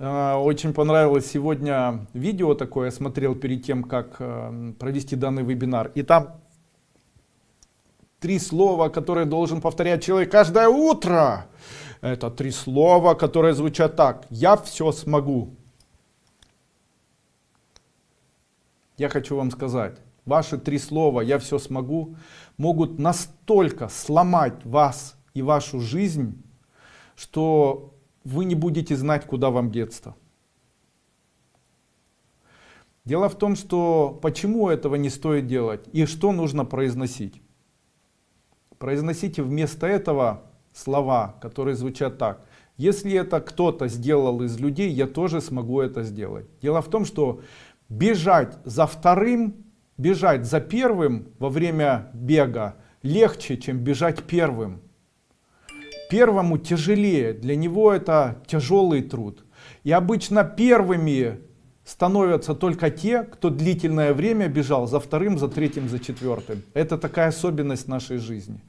Э, очень понравилось сегодня видео такое, я смотрел перед тем, как э, провести данный вебинар. И там три слова, которые должен повторять человек каждое утро. Это три слова, которые звучат так. Я все смогу. Я хочу вам сказать, ваши три слова «я все смогу» могут настолько сломать вас и вашу жизнь, что вы не будете знать, куда вам деться. Дело в том, что почему этого не стоит делать и что нужно произносить. Произносите вместо этого слова, которые звучат так. Если это кто-то сделал из людей, я тоже смогу это сделать. Дело в том, что бежать за вторым, бежать за первым во время бега легче, чем бежать первым. Первому тяжелее, для него это тяжелый труд. И обычно первыми становятся только те, кто длительное время бежал за вторым, за третьим, за четвертым. Это такая особенность нашей жизни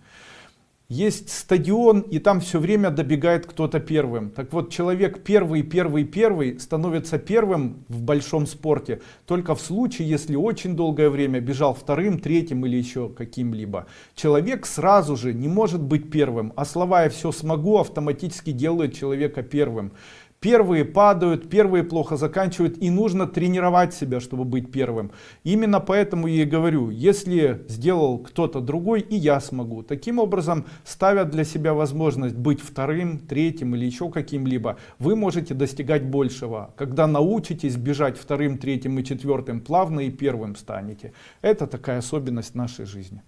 есть стадион и там все время добегает кто-то первым. Так вот человек первый первый первый становится первым в большом спорте только в случае если очень долгое время бежал вторым третьим или еще каким-либо. Человек сразу же не может быть первым а слова я все смогу автоматически делает человека первым Первые падают, первые плохо заканчивают, и нужно тренировать себя, чтобы быть первым. Именно поэтому я и говорю, если сделал кто-то другой, и я смогу. Таким образом, ставя для себя возможность быть вторым, третьим или еще каким-либо, вы можете достигать большего. Когда научитесь бежать вторым, третьим и четвертым, плавно и первым станете. Это такая особенность нашей жизни.